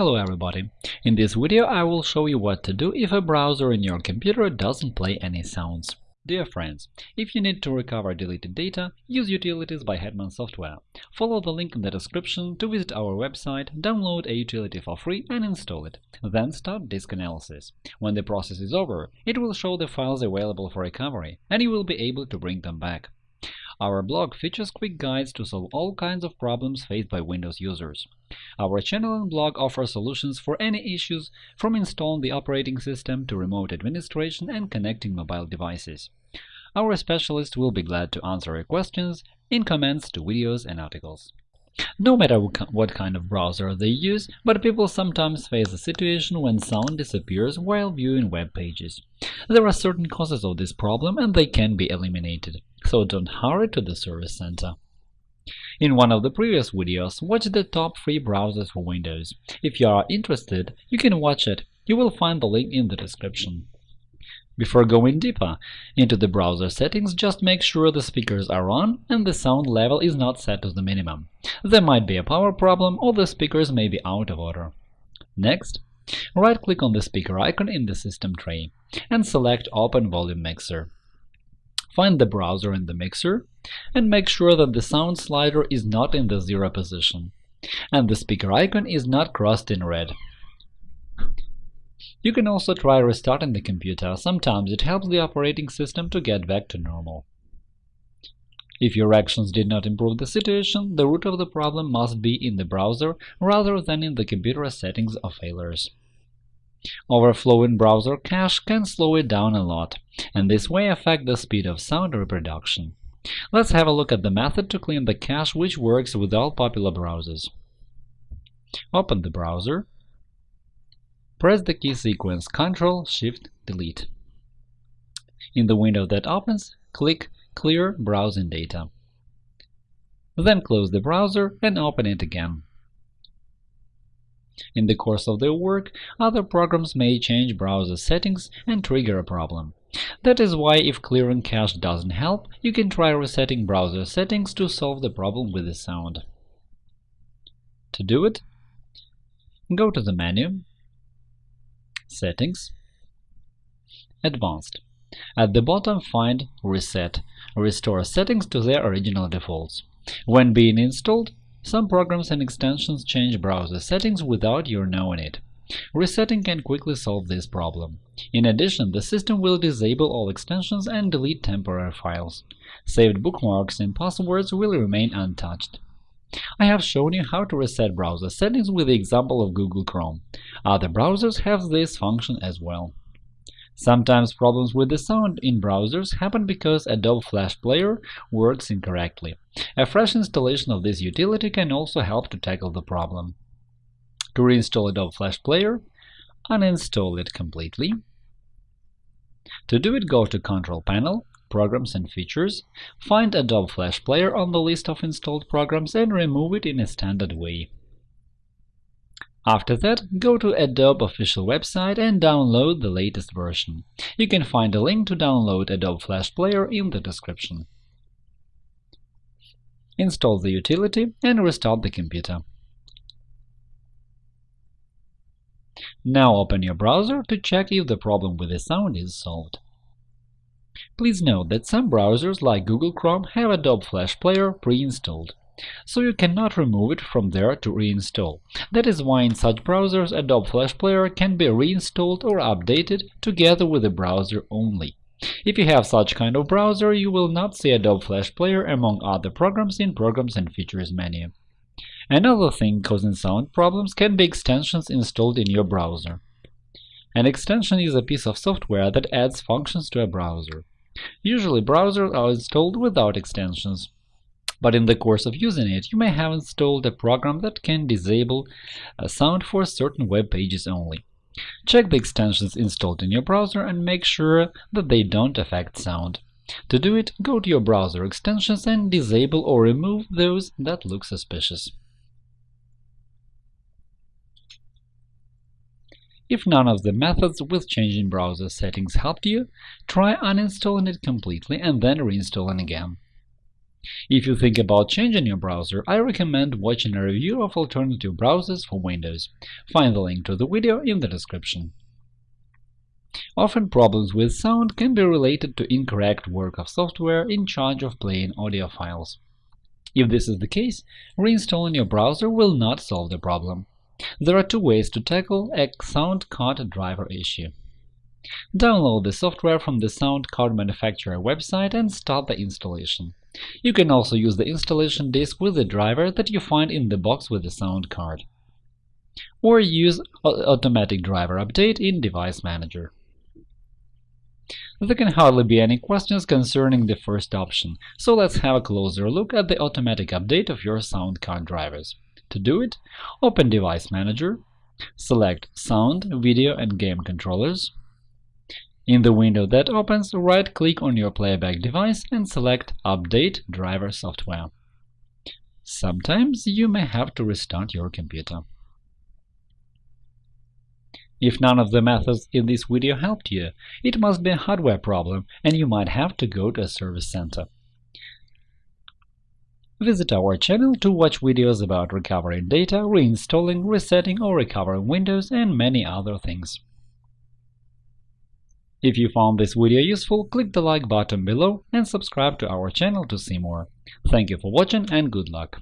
Hello everybody! In this video I will show you what to do if a browser in your computer doesn't play any sounds. Dear friends, if you need to recover deleted data, use Utilities by Hetman Software. Follow the link in the description to visit our website, download a utility for free and install it. Then start disk analysis. When the process is over, it will show the files available for recovery, and you will be able to bring them back. Our blog features quick guides to solve all kinds of problems faced by Windows users. Our channel and blog offer solutions for any issues, from installing the operating system to remote administration and connecting mobile devices. Our specialists will be glad to answer your questions in comments to videos and articles. No matter what kind of browser they use, but people sometimes face a situation when sound disappears while viewing web pages. There are certain causes of this problem and they can be eliminated so don't hurry to the service center. In one of the previous videos, watch the top 3 browsers for Windows. If you are interested, you can watch it. You will find the link in the description. Before going deeper into the browser settings, just make sure the speakers are on and the sound level is not set to the minimum. There might be a power problem or the speakers may be out of order. Next, right-click on the speaker icon in the system tray and select Open Volume Mixer. Find the browser in the mixer, and make sure that the sound slider is not in the zero position, and the speaker icon is not crossed in red. You can also try restarting the computer, sometimes it helps the operating system to get back to normal. If your actions did not improve the situation, the root of the problem must be in the browser rather than in the computer settings or failures. Overflowing browser cache can slow it down a lot, and this way affect the speed of sound reproduction. Let's have a look at the method to clean the cache which works with all popular browsers. Open the browser, press the key sequence Ctrl Shift Delete. In the window that opens, click Clear browsing data. Then close the browser and open it again. In the course of their work, other programs may change browser settings and trigger a problem. That is why if clearing cache doesn't help, you can try resetting browser settings to solve the problem with the sound. To do it, go to the menu, Settings, Advanced. At the bottom find Reset – restore settings to their original defaults. When being installed, some programs and extensions change browser settings without your knowing it. Resetting can quickly solve this problem. In addition, the system will disable all extensions and delete temporary files. Saved bookmarks and passwords will remain untouched. I have shown you how to reset browser settings with the example of Google Chrome. Other browsers have this function as well. Sometimes problems with the sound in browsers happen because Adobe Flash Player works incorrectly. A fresh installation of this utility can also help to tackle the problem. To reinstall Adobe Flash Player, uninstall it completely. To do it, go to Control Panel, Programs and Features, find Adobe Flash Player on the list of installed programs and remove it in a standard way. After that, go to Adobe official website and download the latest version. You can find a link to download Adobe Flash Player in the description. Install the utility and restart the computer. Now open your browser to check if the problem with the sound is solved. Please note that some browsers, like Google Chrome, have Adobe Flash Player pre-installed so you cannot remove it from there to reinstall. That is why in such browsers Adobe Flash Player can be reinstalled or updated together with the browser only. If you have such kind of browser, you will not see Adobe Flash Player among other programs in Programs and Features menu. Another thing causing sound problems can be extensions installed in your browser. An extension is a piece of software that adds functions to a browser. Usually browsers are installed without extensions but in the course of using it, you may have installed a program that can disable uh, sound for certain web pages only. Check the extensions installed in your browser and make sure that they don't affect sound. To do it, go to your browser extensions and disable or remove those that look suspicious. If none of the methods with changing browser settings helped you, try uninstalling it completely and then reinstalling again. If you think about changing your browser, I recommend watching a review of alternative browsers for Windows. Find the link to the video in the description. Often problems with sound can be related to incorrect work of software in charge of playing audio files. If this is the case, reinstalling your browser will not solve the problem. There are two ways to tackle a sound card driver issue. Download the software from the sound card manufacturer website and start the installation. You can also use the installation disk with the driver that you find in the box with the sound card. Or use Automatic Driver Update in Device Manager. There can hardly be any questions concerning the first option, so let's have a closer look at the automatic update of your sound card drivers. To do it, open Device Manager, select Sound, Video and Game Controllers, in the window that opens, right-click on your playback device and select Update driver software. Sometimes you may have to restart your computer. If none of the methods in this video helped you, it must be a hardware problem and you might have to go to a service center. Visit our channel to watch videos about recovering data, reinstalling, resetting or recovering Windows, and many other things. If you found this video useful, click the like button below and subscribe to our channel to see more. Thank you for watching and good luck!